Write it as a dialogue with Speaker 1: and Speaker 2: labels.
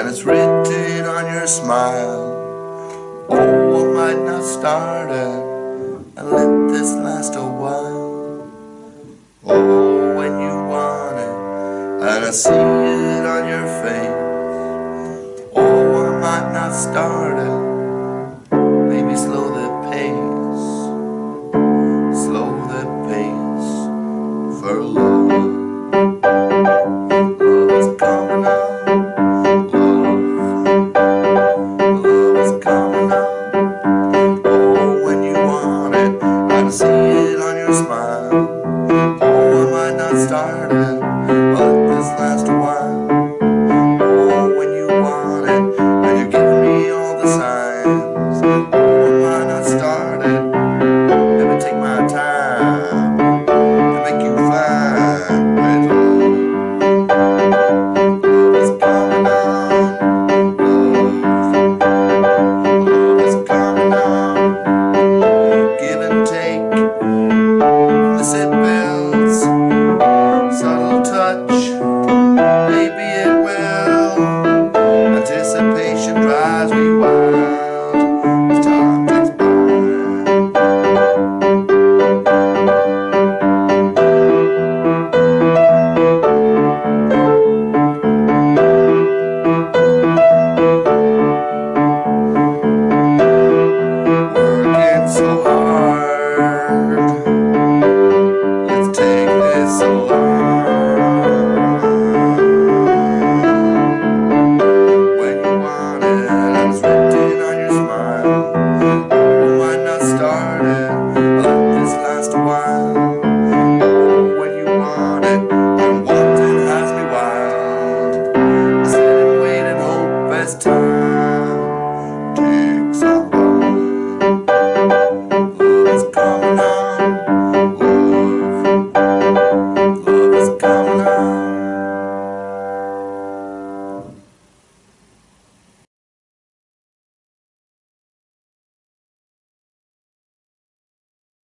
Speaker 1: and it's written on your smile. Oh, what might not start it, and let this last a while. Oh, when you want it, and I see it on your face. Oh, what might not start it. got started. Thank you. last time.